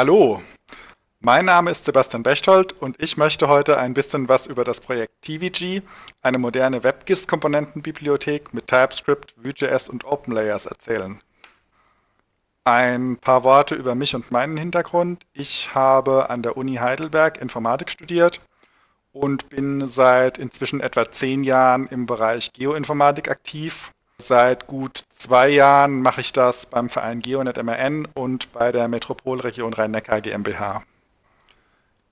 Hallo, mein Name ist Sebastian Bechtold und ich möchte heute ein bisschen was über das Projekt TVG, eine moderne WebGIS-Komponentenbibliothek mit TypeScript, Vue.js und OpenLayers erzählen. Ein paar Worte über mich und meinen Hintergrund. Ich habe an der Uni Heidelberg Informatik studiert und bin seit inzwischen etwa zehn Jahren im Bereich Geoinformatik aktiv. Seit gut zwei Jahren mache ich das beim Verein GeoNet MRN und bei der Metropolregion Rhein-Neckar GmbH.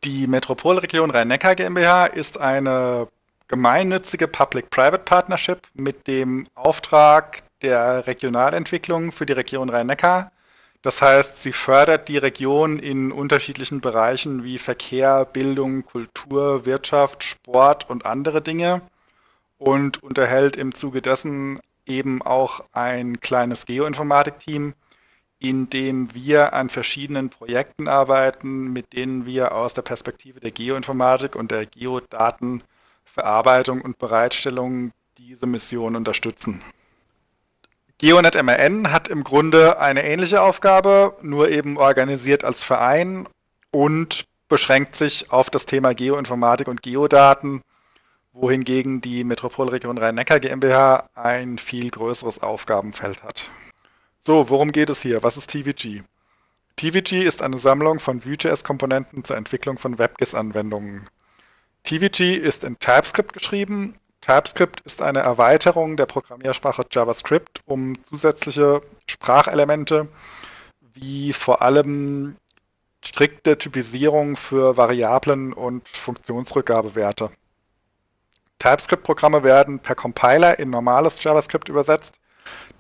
Die Metropolregion Rhein-Neckar GmbH ist eine gemeinnützige Public-Private Partnership mit dem Auftrag der Regionalentwicklung für die Region Rhein-Neckar. Das heißt, sie fördert die Region in unterschiedlichen Bereichen wie Verkehr, Bildung, Kultur, Wirtschaft, Sport und andere Dinge und unterhält im Zuge dessen eben auch ein kleines Geoinformatik-Team, in dem wir an verschiedenen Projekten arbeiten, mit denen wir aus der Perspektive der Geoinformatik und der Geodatenverarbeitung und Bereitstellung diese Mission unterstützen. GeoNet MRN hat im Grunde eine ähnliche Aufgabe, nur eben organisiert als Verein und beschränkt sich auf das Thema Geoinformatik und Geodaten, wohingegen die Metropolregion Rhein-Neckar GmbH ein viel größeres Aufgabenfeld hat. So, worum geht es hier? Was ist TVG? TVG ist eine Sammlung von Vue.js-Komponenten zur Entwicklung von WebGIS-Anwendungen. TVG ist in TypeScript geschrieben TypeScript ist eine Erweiterung der Programmiersprache JavaScript, um zusätzliche Sprachelemente wie vor allem strikte Typisierung für Variablen und Funktionsrückgabewerte. TypeScript-Programme werden per Compiler in normales JavaScript übersetzt,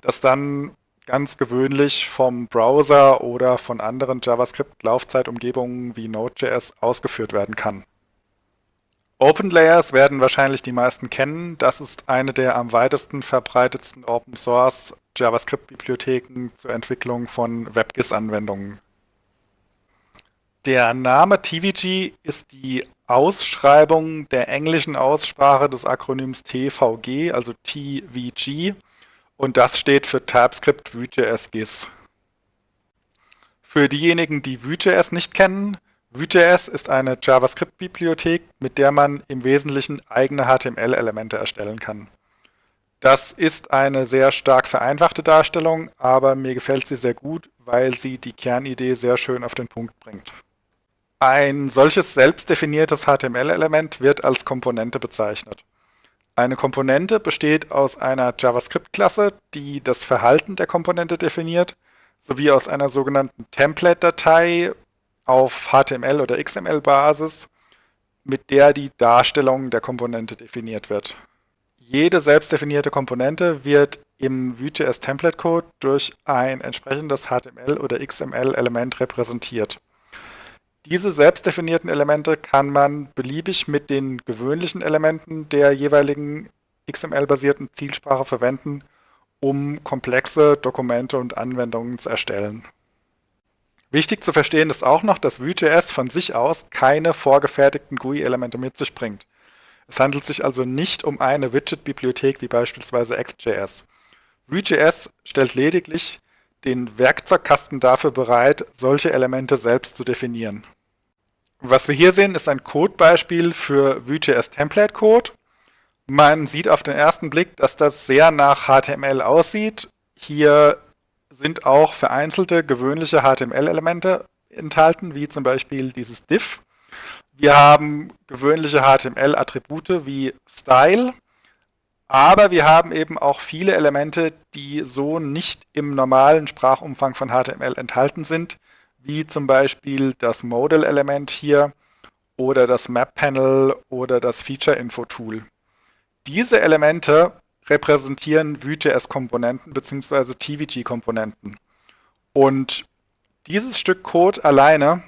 das dann ganz gewöhnlich vom Browser oder von anderen JavaScript-Laufzeitumgebungen wie Node.js ausgeführt werden kann. OpenLayers werden wahrscheinlich die meisten kennen. Das ist eine der am weitesten verbreitetsten Open Source JavaScript-Bibliotheken zur Entwicklung von WebGIS-Anwendungen. Der Name TVG ist die Ausschreibung der englischen Aussprache des Akronyms TVG, also TVG, und das steht für TypeScript Vue.js GIS. Für diejenigen, die Vue.js nicht kennen, Vue.js ist eine JavaScript-Bibliothek, mit der man im Wesentlichen eigene HTML-Elemente erstellen kann. Das ist eine sehr stark vereinfachte Darstellung, aber mir gefällt sie sehr gut, weil sie die Kernidee sehr schön auf den Punkt bringt. Ein solches selbstdefiniertes HTML-Element wird als Komponente bezeichnet. Eine Komponente besteht aus einer JavaScript-Klasse, die das Verhalten der Komponente definiert, sowie aus einer sogenannten Template-Datei, auf HTML- oder XML-Basis, mit der die Darstellung der Komponente definiert wird. Jede selbstdefinierte Komponente wird im Vue.js Template Code durch ein entsprechendes HTML- oder XML-Element repräsentiert. Diese selbstdefinierten Elemente kann man beliebig mit den gewöhnlichen Elementen der jeweiligen XML-basierten Zielsprache verwenden, um komplexe Dokumente und Anwendungen zu erstellen. Wichtig zu verstehen ist auch noch, dass Vue.js von sich aus keine vorgefertigten GUI-Elemente mit sich bringt. Es handelt sich also nicht um eine Widget-Bibliothek wie beispielsweise XJS. Vue.js stellt lediglich den Werkzeugkasten dafür bereit, solche Elemente selbst zu definieren. Was wir hier sehen, ist ein Codebeispiel für Vue.js Template Code. Man sieht auf den ersten Blick, dass das sehr nach HTML aussieht. Hier sind auch vereinzelte gewöhnliche HTML-Elemente enthalten, wie zum Beispiel dieses div. Wir haben gewöhnliche HTML-Attribute wie Style, aber wir haben eben auch viele Elemente, die so nicht im normalen Sprachumfang von HTML enthalten sind, wie zum Beispiel das Modal-Element hier oder das Map-Panel oder das Feature-Info-Tool. Diese Elemente repräsentieren Vue.js-Komponenten bzw. TVG-Komponenten. Und dieses Stück Code alleine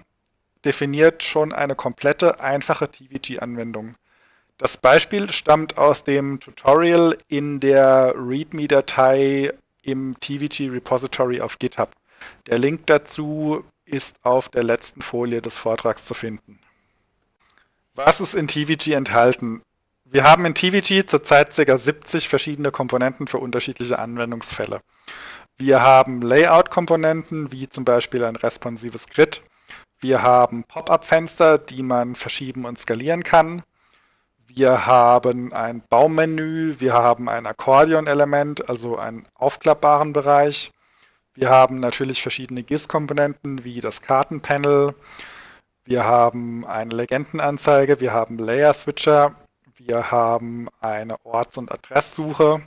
definiert schon eine komplette, einfache TVG-Anwendung. Das Beispiel stammt aus dem Tutorial in der README-Datei im TVG-Repository auf GitHub. Der Link dazu ist auf der letzten Folie des Vortrags zu finden. Was ist in TVG enthalten? Wir haben in TVG zurzeit ca. 70 verschiedene Komponenten für unterschiedliche Anwendungsfälle. Wir haben Layout-Komponenten, wie zum Beispiel ein responsives Grid. Wir haben Pop-up-Fenster, die man verschieben und skalieren kann. Wir haben ein Baummenü, wir haben ein Akkordeon-Element, also einen aufklappbaren Bereich. Wir haben natürlich verschiedene GIS-Komponenten wie das Kartenpanel. Wir haben eine Legendenanzeige, wir haben Layer-Switcher, wir haben eine Orts- und Adresssuche.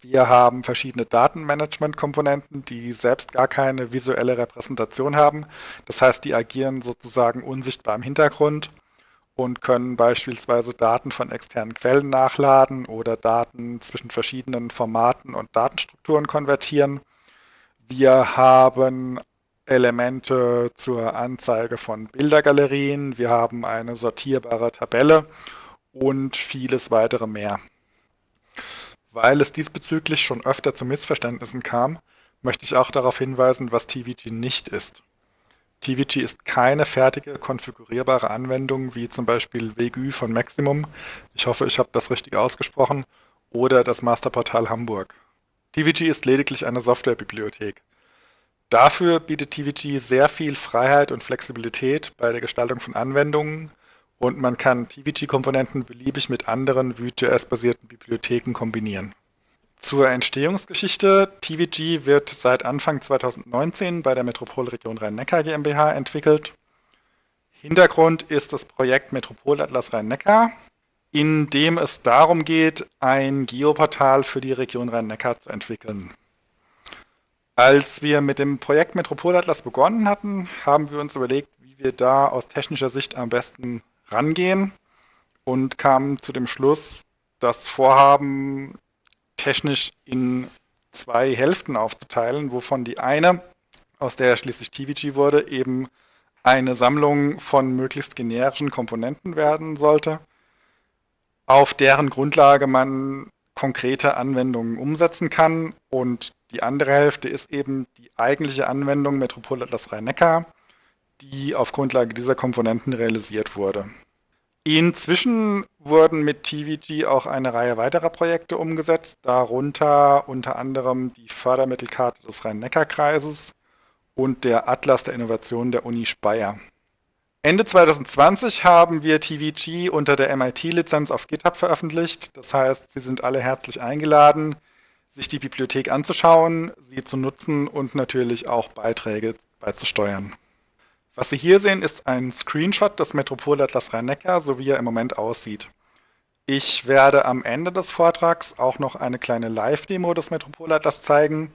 Wir haben verschiedene Datenmanagement-Komponenten, die selbst gar keine visuelle Repräsentation haben. Das heißt, die agieren sozusagen unsichtbar im Hintergrund und können beispielsweise Daten von externen Quellen nachladen oder Daten zwischen verschiedenen Formaten und Datenstrukturen konvertieren. Wir haben Elemente zur Anzeige von Bildergalerien, wir haben eine sortierbare Tabelle und vieles weitere mehr. Weil es diesbezüglich schon öfter zu Missverständnissen kam, möchte ich auch darauf hinweisen, was TVG nicht ist. TVG ist keine fertige konfigurierbare Anwendung wie zum Beispiel WGÜ von Maximum. Ich hoffe, ich habe das richtig ausgesprochen. Oder das Masterportal Hamburg. TVG ist lediglich eine Softwarebibliothek. Dafür bietet TVG sehr viel Freiheit und Flexibilität bei der Gestaltung von Anwendungen und man kann TVG-Komponenten beliebig mit anderen Vue.js-basierten Bibliotheken kombinieren. Zur Entstehungsgeschichte. TVG wird seit Anfang 2019 bei der Metropolregion Rhein-Neckar GmbH entwickelt. Hintergrund ist das Projekt Metropolatlas Rhein-Neckar, in dem es darum geht, ein Geoportal für die Region Rhein-Neckar zu entwickeln. Als wir mit dem Projekt Metropolatlas begonnen hatten, haben wir uns überlegt, wie wir da aus technischer Sicht am besten rangehen und kamen zu dem Schluss, das Vorhaben technisch in zwei Hälften aufzuteilen, wovon die eine, aus der schließlich TVG wurde, eben eine Sammlung von möglichst generischen Komponenten werden sollte, auf deren Grundlage man konkrete Anwendungen umsetzen kann. Und die andere Hälfte ist eben die eigentliche Anwendung Metropol Atlas Rhein-Neckar, die auf Grundlage dieser Komponenten realisiert wurde. Inzwischen wurden mit TVG auch eine Reihe weiterer Projekte umgesetzt, darunter unter anderem die Fördermittelkarte des Rhein-Neckar-Kreises und der Atlas der Innovation der Uni Speyer. Ende 2020 haben wir TVG unter der MIT-Lizenz auf GitHub veröffentlicht. Das heißt, Sie sind alle herzlich eingeladen, sich die Bibliothek anzuschauen, sie zu nutzen und natürlich auch Beiträge beizusteuern. Was Sie hier sehen, ist ein Screenshot des Metropolatlas Rhein-Neckar, so wie er im Moment aussieht. Ich werde am Ende des Vortrags auch noch eine kleine Live-Demo des Metropolatlas zeigen.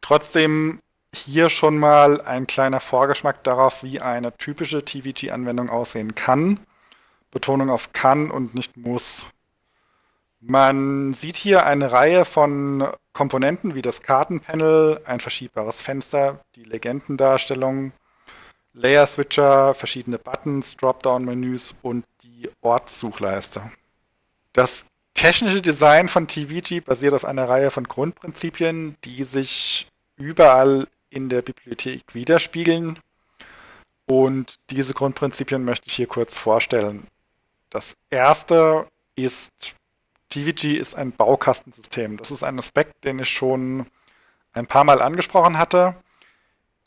Trotzdem hier schon mal ein kleiner Vorgeschmack darauf, wie eine typische TVG-Anwendung aussehen kann. Betonung auf kann und nicht muss. Man sieht hier eine Reihe von Komponenten wie das Kartenpanel, ein verschiebbares Fenster, die Legendendarstellung, Layer-Switcher, verschiedene Buttons, Dropdown-Menüs und die Ortssuchleiste. Das technische Design von TVG basiert auf einer Reihe von Grundprinzipien, die sich überall in der Bibliothek widerspiegeln. Und diese Grundprinzipien möchte ich hier kurz vorstellen. Das erste ist, TVG ist ein Baukastensystem. Das ist ein Aspekt, den ich schon ein paar Mal angesprochen hatte.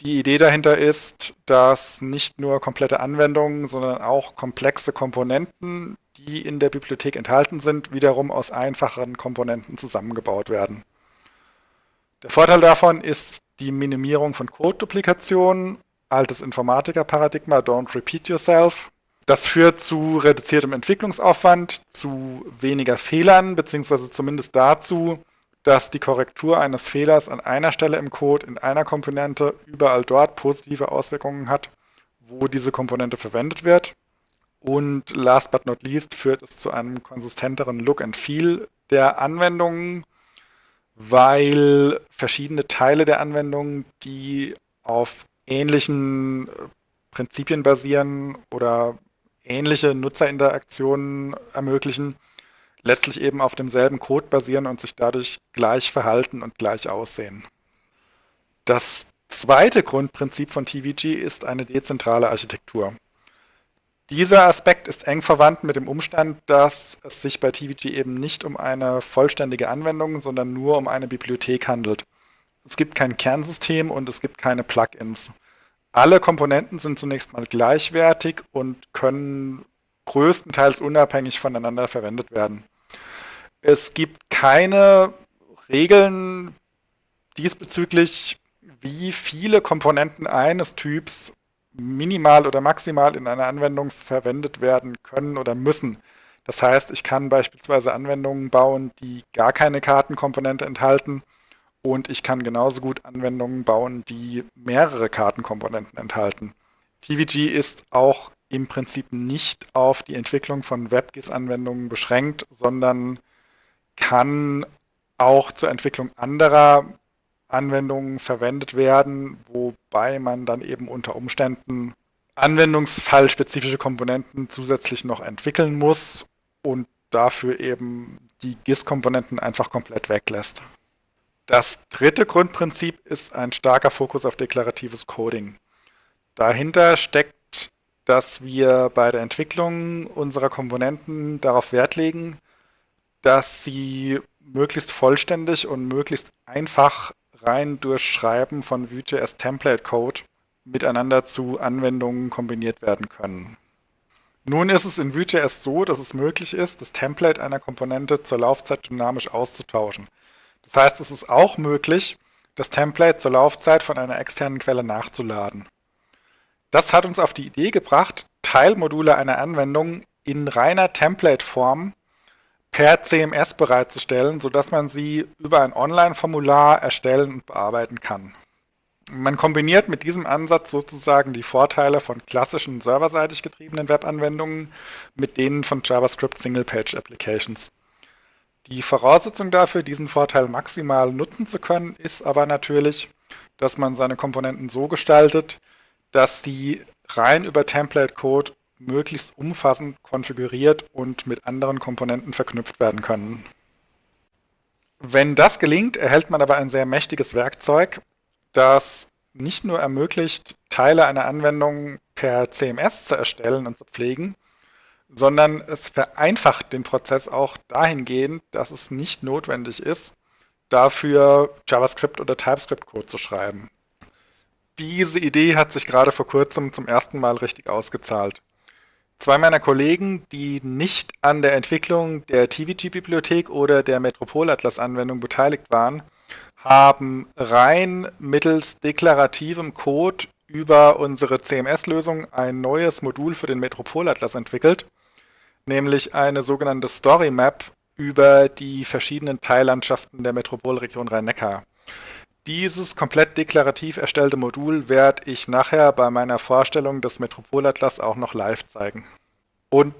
Die Idee dahinter ist, dass nicht nur komplette Anwendungen, sondern auch komplexe Komponenten, die in der Bibliothek enthalten sind, wiederum aus einfacheren Komponenten zusammengebaut werden. Der Vorteil davon ist die Minimierung von Code-Duplikationen, altes Informatiker-Paradigma, don't repeat yourself. Das führt zu reduziertem Entwicklungsaufwand, zu weniger Fehlern, beziehungsweise zumindest dazu, dass die Korrektur eines Fehlers an einer Stelle im Code in einer Komponente überall dort positive Auswirkungen hat, wo diese Komponente verwendet wird. Und last but not least führt es zu einem konsistenteren Look and Feel der Anwendungen, weil verschiedene Teile der Anwendung, die auf ähnlichen äh, Prinzipien basieren oder ähnliche Nutzerinteraktionen ermöglichen, letztlich eben auf demselben Code basieren und sich dadurch gleich verhalten und gleich aussehen. Das zweite Grundprinzip von TVG ist eine dezentrale Architektur. Dieser Aspekt ist eng verwandt mit dem Umstand, dass es sich bei TVG eben nicht um eine vollständige Anwendung, sondern nur um eine Bibliothek handelt. Es gibt kein Kernsystem und es gibt keine Plugins. Alle Komponenten sind zunächst mal gleichwertig und können größtenteils unabhängig voneinander verwendet werden. Es gibt keine Regeln diesbezüglich, wie viele Komponenten eines Typs minimal oder maximal in einer Anwendung verwendet werden können oder müssen. Das heißt, ich kann beispielsweise Anwendungen bauen, die gar keine Kartenkomponente enthalten und ich kann genauso gut Anwendungen bauen, die mehrere Kartenkomponenten enthalten. TVG ist auch im Prinzip nicht auf die Entwicklung von WebGIS-Anwendungen beschränkt, sondern kann auch zur Entwicklung anderer Anwendungen verwendet werden, wobei man dann eben unter Umständen anwendungsfallspezifische Komponenten zusätzlich noch entwickeln muss und dafür eben die GIS-Komponenten einfach komplett weglässt. Das dritte Grundprinzip ist ein starker Fokus auf deklaratives Coding. Dahinter steckt, dass wir bei der Entwicklung unserer Komponenten darauf Wert legen, dass sie möglichst vollständig und möglichst einfach rein durch Schreiben von Vue.js Template Code miteinander zu Anwendungen kombiniert werden können. Nun ist es in Vue.js so, dass es möglich ist, das Template einer Komponente zur Laufzeit dynamisch auszutauschen. Das heißt, es ist auch möglich, das Template zur Laufzeit von einer externen Quelle nachzuladen. Das hat uns auf die Idee gebracht, Teilmodule einer Anwendung in reiner Template-Form per CMS bereitzustellen, sodass man sie über ein Online-Formular erstellen und bearbeiten kann. Man kombiniert mit diesem Ansatz sozusagen die Vorteile von klassischen serverseitig getriebenen Webanwendungen mit denen von JavaScript Single-Page Applications. Die Voraussetzung dafür, diesen Vorteil maximal nutzen zu können, ist aber natürlich, dass man seine Komponenten so gestaltet, dass sie rein über Template-Code möglichst umfassend konfiguriert und mit anderen Komponenten verknüpft werden können. Wenn das gelingt, erhält man aber ein sehr mächtiges Werkzeug, das nicht nur ermöglicht, Teile einer Anwendung per CMS zu erstellen und zu pflegen, sondern es vereinfacht den Prozess auch dahingehend, dass es nicht notwendig ist, dafür JavaScript oder TypeScript-Code zu schreiben. Diese Idee hat sich gerade vor kurzem zum ersten Mal richtig ausgezahlt. Zwei meiner Kollegen, die nicht an der Entwicklung der TVG-Bibliothek oder der Metropol-Atlas-Anwendung beteiligt waren, haben rein mittels deklarativem Code über unsere CMS-Lösung ein neues Modul für den Metropol-Atlas entwickelt, nämlich eine sogenannte Story Map über die verschiedenen Teillandschaften der Metropolregion Rhein-Neckar. Dieses komplett deklarativ erstellte Modul werde ich nachher bei meiner Vorstellung des Metropolatlas auch noch live zeigen. Und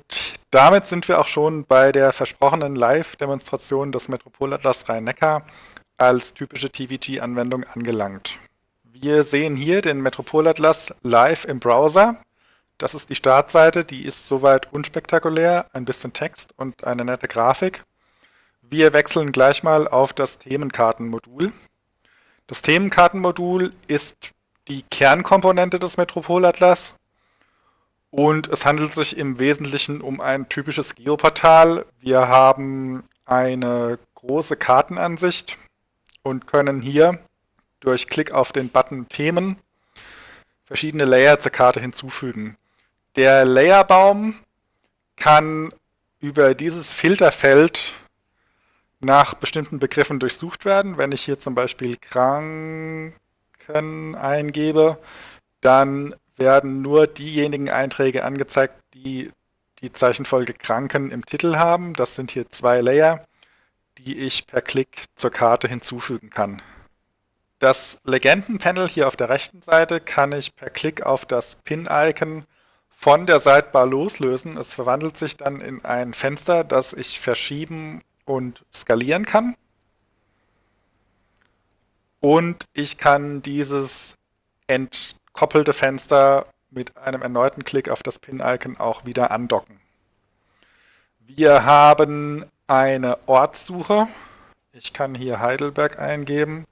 damit sind wir auch schon bei der versprochenen Live-Demonstration des Metropolatlas Rhein-Neckar als typische TVG-Anwendung angelangt. Wir sehen hier den Metropolatlas live im Browser. Das ist die Startseite, die ist soweit unspektakulär, ein bisschen Text und eine nette Grafik. Wir wechseln gleich mal auf das Themenkartenmodul. Das Themenkartenmodul ist die Kernkomponente des Metropolatlas und es handelt sich im Wesentlichen um ein typisches Geoportal. Wir haben eine große Kartenansicht und können hier durch Klick auf den Button Themen verschiedene Layer zur Karte hinzufügen. Der Layerbaum kann über dieses Filterfeld nach bestimmten Begriffen durchsucht werden. Wenn ich hier zum Beispiel Kranken eingebe, dann werden nur diejenigen Einträge angezeigt, die die Zeichenfolge Kranken im Titel haben. Das sind hier zwei Layer, die ich per Klick zur Karte hinzufügen kann. Das Legendenpanel hier auf der rechten Seite kann ich per Klick auf das Pin-Icon von der Sidebar loslösen. Es verwandelt sich dann in ein Fenster, das ich verschieben und skalieren kann. Und ich kann dieses entkoppelte Fenster mit einem erneuten Klick auf das Pin-Icon auch wieder andocken. Wir haben eine Ortssuche. Ich kann hier Heidelberg eingeben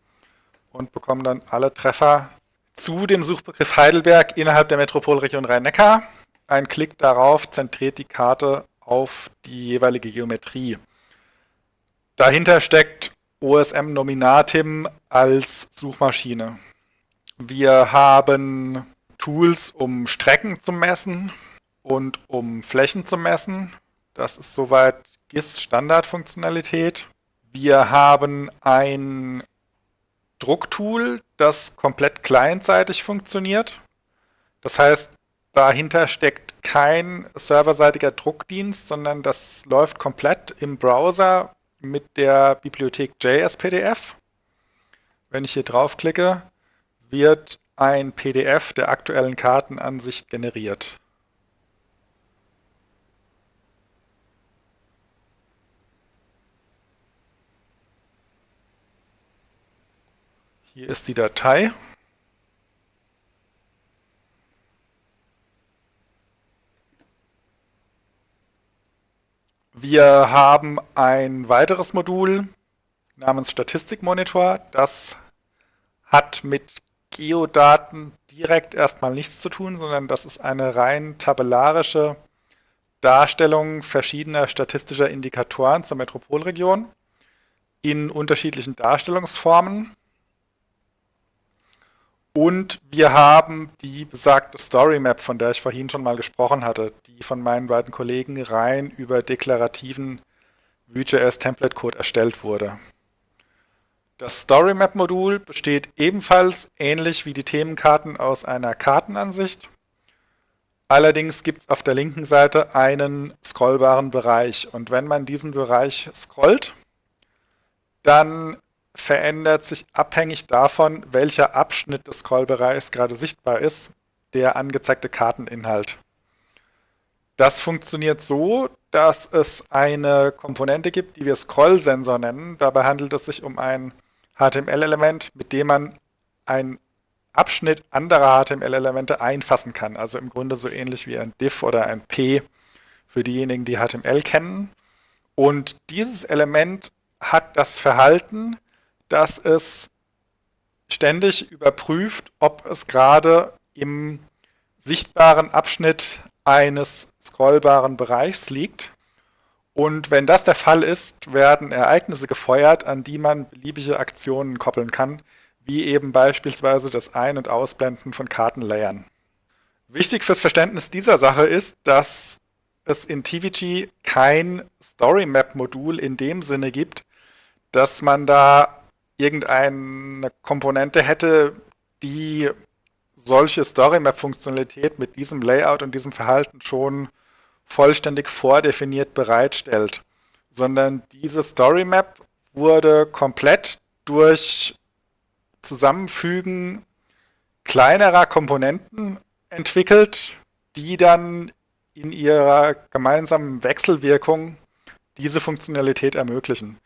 und bekomme dann alle Treffer zu dem Suchbegriff Heidelberg innerhalb der Metropolregion Rhein-Neckar. Ein Klick darauf zentriert die Karte auf die jeweilige Geometrie. Dahinter steckt OSM Nominatim als Suchmaschine. Wir haben Tools, um Strecken zu messen und um Flächen zu messen. Das ist soweit GIS Standardfunktionalität. Wir haben ein Drucktool, das komplett clientseitig funktioniert. Das heißt, dahinter steckt kein serverseitiger Druckdienst, sondern das läuft komplett im Browser mit der Bibliothek JSPDF. Wenn ich hier draufklicke, wird ein PDF der aktuellen Kartenansicht generiert. Hier ist die Datei. Wir haben ein weiteres Modul namens Statistikmonitor. Das hat mit Geodaten direkt erstmal nichts zu tun, sondern das ist eine rein tabellarische Darstellung verschiedener statistischer Indikatoren zur Metropolregion in unterschiedlichen Darstellungsformen. Und wir haben die besagte Story Map, von der ich vorhin schon mal gesprochen hatte, die von meinen beiden Kollegen rein über deklarativen Vue.js Template Code erstellt wurde. Das Story Map Modul besteht ebenfalls ähnlich wie die Themenkarten aus einer Kartenansicht. Allerdings gibt es auf der linken Seite einen scrollbaren Bereich und wenn man diesen Bereich scrollt, dann verändert sich abhängig davon, welcher Abschnitt des Scrollbereichs gerade sichtbar ist, der angezeigte Karteninhalt. Das funktioniert so, dass es eine Komponente gibt, die wir Scroll-Sensor nennen. Dabei handelt es sich um ein HTML-Element, mit dem man einen Abschnitt anderer HTML-Elemente einfassen kann. Also im Grunde so ähnlich wie ein div oder ein p für diejenigen, die HTML kennen. Und dieses Element hat das Verhalten, dass es ständig überprüft, ob es gerade im sichtbaren Abschnitt eines scrollbaren Bereichs liegt. Und wenn das der Fall ist, werden Ereignisse gefeuert, an die man beliebige Aktionen koppeln kann, wie eben beispielsweise das Ein- und Ausblenden von Kartenlayern. Wichtig fürs Verständnis dieser Sache ist, dass es in TVG kein Story Map Modul in dem Sinne gibt, dass man da irgendeine Komponente hätte, die solche Story-Map-Funktionalität mit diesem Layout und diesem Verhalten schon vollständig vordefiniert bereitstellt, sondern diese Story-Map wurde komplett durch Zusammenfügen kleinerer Komponenten entwickelt, die dann in ihrer gemeinsamen Wechselwirkung diese Funktionalität ermöglichen.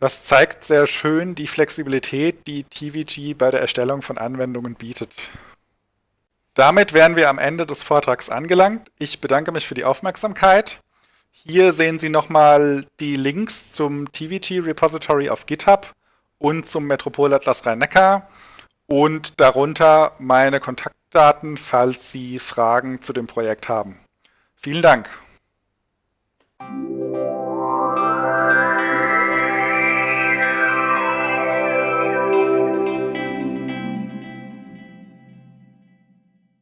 Das zeigt sehr schön die Flexibilität, die TVG bei der Erstellung von Anwendungen bietet. Damit wären wir am Ende des Vortrags angelangt. Ich bedanke mich für die Aufmerksamkeit. Hier sehen Sie nochmal die Links zum TVG Repository auf GitHub und zum Metropolatlas Rhein-Neckar und darunter meine Kontaktdaten, falls Sie Fragen zu dem Projekt haben. Vielen Dank.